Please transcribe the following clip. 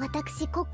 私こ